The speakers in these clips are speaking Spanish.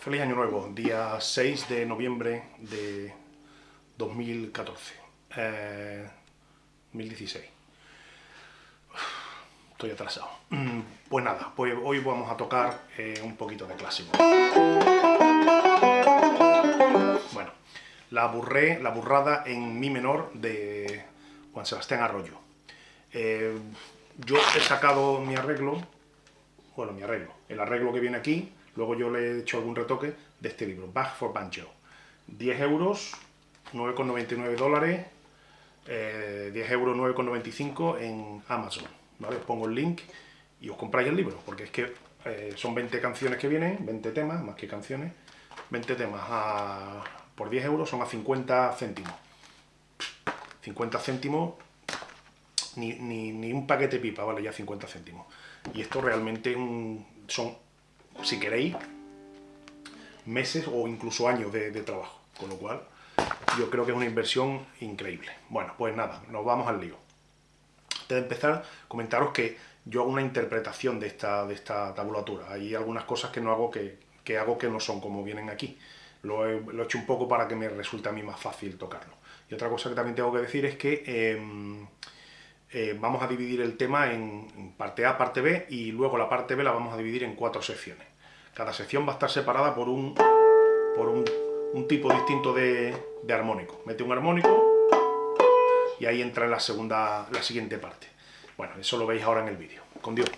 Feliz Año Nuevo, día 6 de noviembre de 2014, eh, 2016. Estoy atrasado. Mm, pues nada, pues hoy vamos a tocar eh, un poquito de clásico. Bueno, la, burré, la burrada en mi menor de Juan Sebastián Arroyo. Eh, yo he sacado mi arreglo, bueno, mi arreglo, el arreglo que viene aquí, luego yo le he hecho algún retoque de este libro, Back for Banjo. 10 euros, 9,99 dólares, 10 eh, euros 9,95 en Amazon, ¿vale? Os pongo el link y os compráis el libro, porque es que eh, son 20 canciones que vienen, 20 temas, más que canciones, 20 temas por 10 euros son a 50 céntimos. 50 céntimos ni, un paquete pipa vale ya 50 céntimos. Y esto realmente son, si queréis, meses o incluso años de, trabajo. Con lo cual, yo creo que es una inversión increíble. Bueno, pues nada, nos vamos al lío. Antes de empezar, comentaros que yo hago una interpretación de esta, de esta tabulatura. Hay algunas cosas que no hago que, hago que no son como vienen aquí. Lo he, hecho un poco para que me resulte a mí más fácil tocarlo. Y otra cosa que también tengo que decir es que em, eh, vamos a dividir el tema en parte A, parte B, y luego la parte B la vamos a dividir en cuatro secciones. Cada sección va a estar separada por un, por un, tipo distinto de, armónico. Mete un armónico y ahí entra la, segunda, la siguiente parte. Bueno, eso lo veis ahora en el vídeo. Con Dios.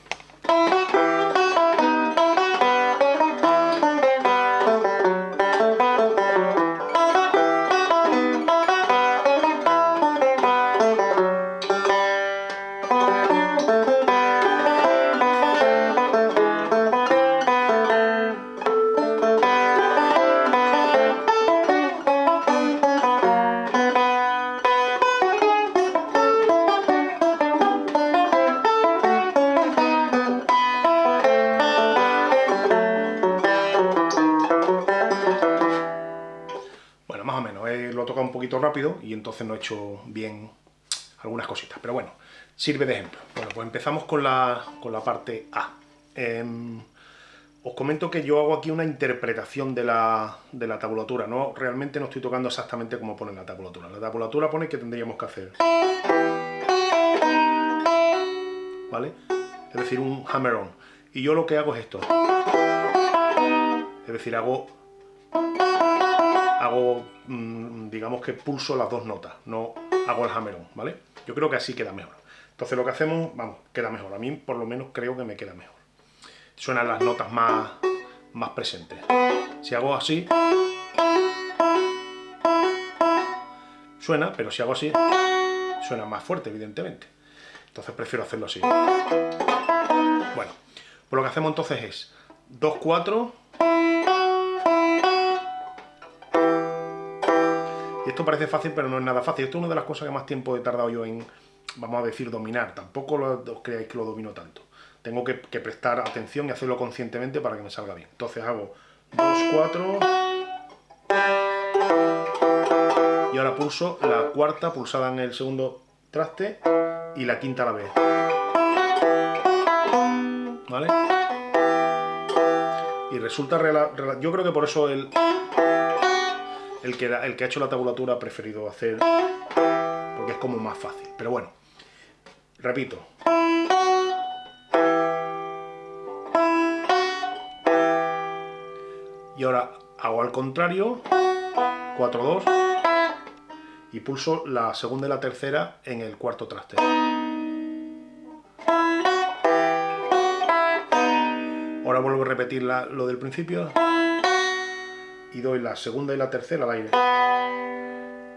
Rápido y entonces no he hecho bien algunas cositas. Pero bueno, sirve de ejemplo. Bueno, pues empezamos con la, con la parte A. Em, os comento que yo hago aquí una interpretación de la, de la tabulatura. No, realmente no estoy tocando exactamente como pone la tabulatura. La tabulatura pone que tendríamos que hacer. ¿Vale? Es decir, un hammer-on. Y yo lo que hago es esto. Es decir, hago hago, mm, digamos que pulso las dos notas, no hago el hammer-on, ¿vale? Yo creo que así queda mejor. Entonces lo que hacemos, vamos, queda mejor. A mí por lo menos creo que me queda mejor. Suenan las notas más, más presentes. Si hago así, suena, pero si hago así, suena más fuerte, evidentemente. Entonces prefiero hacerlo así. Bueno, pues lo que hacemos entonces es 2, 4, Y esto parece fácil, pero no es nada fácil. Esto es una de las cosas que más tiempo he tardado yo en, vamos a decir, dominar. Tampoco os creáis que lo domino tanto. Tengo que, prestar atención y hacerlo conscientemente para que me salga bien. Entonces hago 2, 4... Y ahora pulso la cuarta pulsada en el segundo traste y la quinta a la vez. ¿Vale? Y resulta... Yo creo que por eso el el que, ha hecho la tabulatura ha preferido hacer porque es como más fácil. Pero bueno, repito. Y ahora hago al contrario, 4-2, y pulso la segunda y la tercera en el cuarto traste. Ahora vuelvo a repetir lo del principio y doy la segunda y la tercera al aire.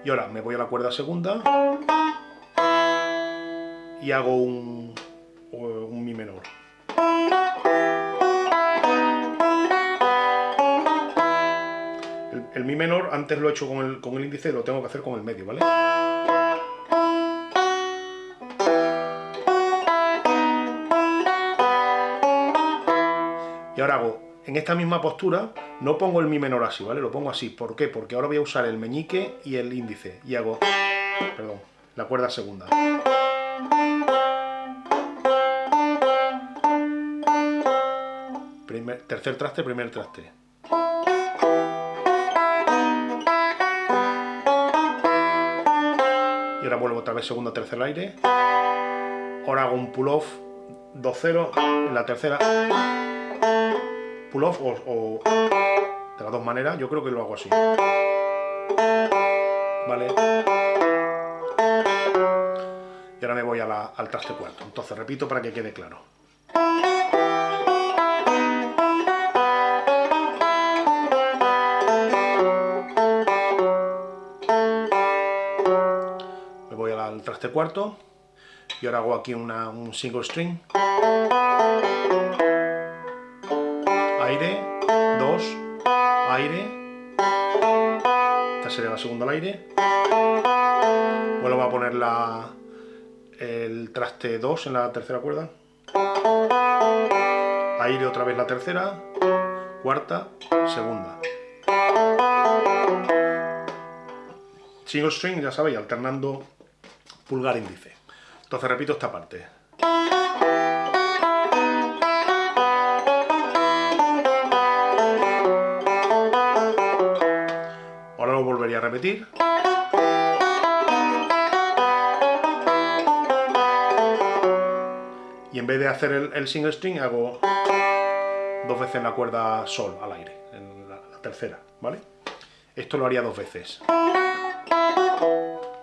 Y ahora me voy a la cuerda segunda y hago un, un mi menor. El, mi menor antes lo he hecho con el, con el índice, lo tengo que hacer con el medio, ¿vale? Y ahora hago en esta misma postura no pongo el mi menor así, ¿vale? Lo pongo así. ¿Por qué? Porque ahora voy a usar el meñique y el índice. Y hago... Perdón, la cuerda segunda. Tercer traste, primer traste. Y ahora vuelvo otra vez segundo, tercer aire. Ahora hago un pull-off 2-0 en la tercera Pull-off o, de las dos maneras, yo creo que lo hago así. ¿Vale? Y ahora me voy al traste cuarto. Entonces repito para que quede claro. Me voy al traste cuarto y ahora hago aquí un single string. Aire, dos, aire. Esta sería la segunda al aire. Vuelvo a poner la, el traste 2 en la tercera cuerda. Aire otra vez la tercera. Cuarta, segunda. Single string, ya sabéis, alternando pulgar índice. Entonces repito esta parte. A repetir. Y en vez de hacer el, single string hago dos veces en la cuerda sol al aire, en la, la tercera, ¿vale? Esto lo haría dos veces.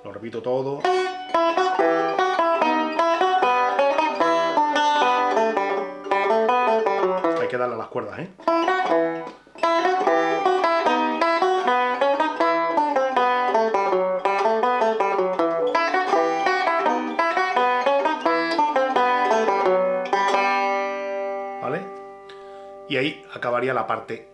Lo repito todo. que darle a las cuerdas, ¿eh? Y ahí acabaría la parte